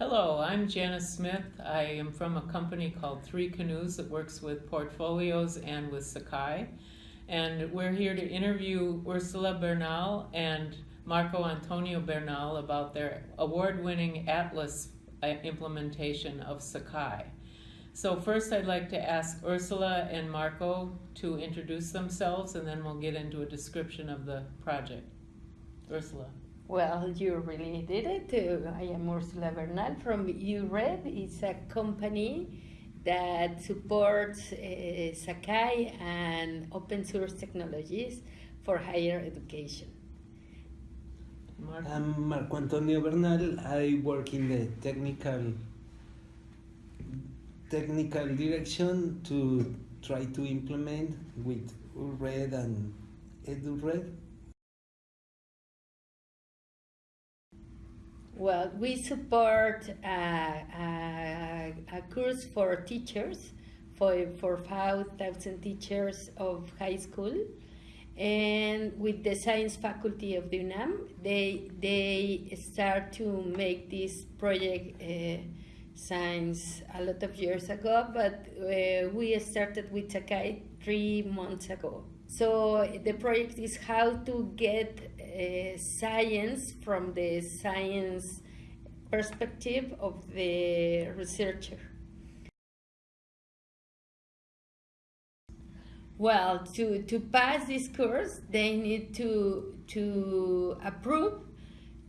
Hello, I'm Janice Smith. I am from a company called Three Canoes that works with portfolios and with Sakai. And we're here to interview Ursula Bernal and Marco Antonio Bernal about their award-winning Atlas uh, implementation of Sakai. So first I'd like to ask Ursula and Marco to introduce themselves and then we'll get into a description of the project. Ursula. Well, you really did it. I am Ursula Bernal from URED. It's a company that supports uh, Sakai and open source technologies for higher education. Marco. I'm Marco Antonio Bernal. I work in the technical technical direction to try to implement with URED and EduRed Well, we support a, a, a course for teachers, for, for 5,000 teachers of high school. And with the science faculty of the UNAM, they, they start to make this project uh, science a lot of years ago, but uh, we started with Sakai three months ago. So the project is how to get uh, science from the science perspective of the researcher. Well, to, to pass this course, they need to, to approve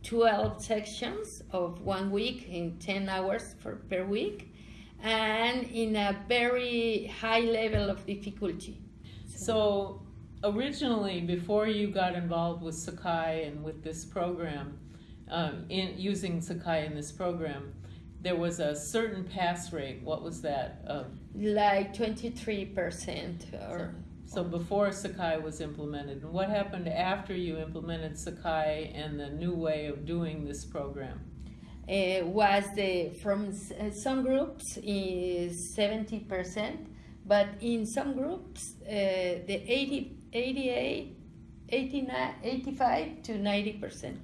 12 sections of one week in 10 hours for, per week and in a very high level of difficulty. So originally, before you got involved with Sakai and with this program, um, in using Sakai in this program, there was a certain pass rate. What was that? Uh, like 23% or so before Sakai was implemented, and what happened after you implemented Sakai and the new way of doing this program? uh, was the from uh, some groups is 70%, but in some groups uh, the 80, 88, 89, 85 to 90%.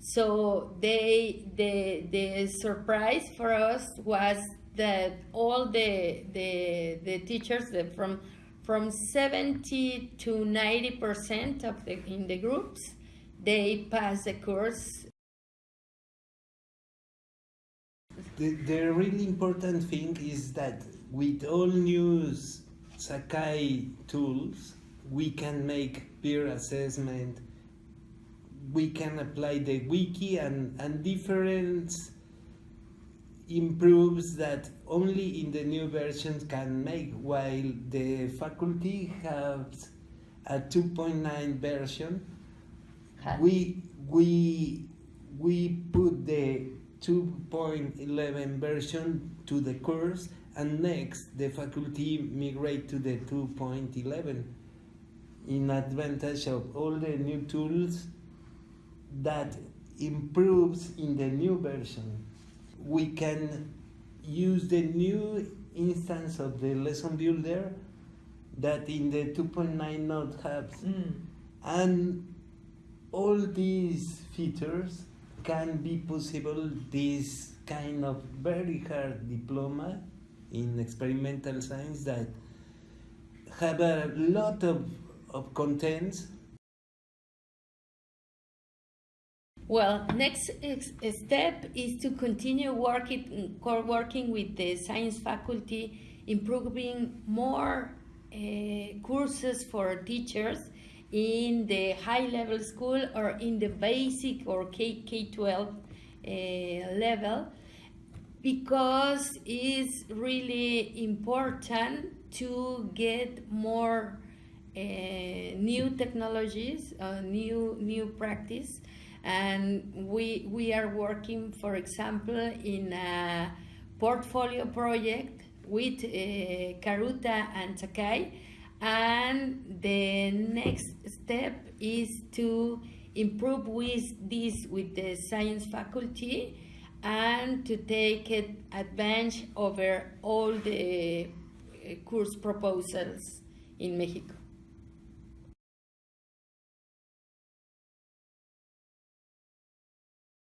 So they the the surprise for us was that all the the the teachers from from 70 to 90 percent of the in the groups they pass the course The, the really important thing is that with all new Sakai tools, we can make peer assessment, we can apply the wiki and, and different improves that only in the new versions can make while the faculty has a 2.9 version. We we we put the 2.11 version to the course and next the faculty migrate to the 2.11 in advantage of all the new tools that improves in the new version. We can use the new instance of the lesson builder that in the 2.9 node has. Mm. And all these features can be possible this kind of very hard diploma in experimental science that have a lot of, of contents Well, next step is to continue working, working with the science faculty, improving more uh, courses for teachers in the high level school or in the basic or K, K-12 uh, level because it's really important to get more new technologies, uh, new new practice, and we we are working, for example, in a portfolio project with uh, Karuta and Sakai, and the next step is to improve with this with the science faculty and to take advantage over all the uh, course proposals in Mexico.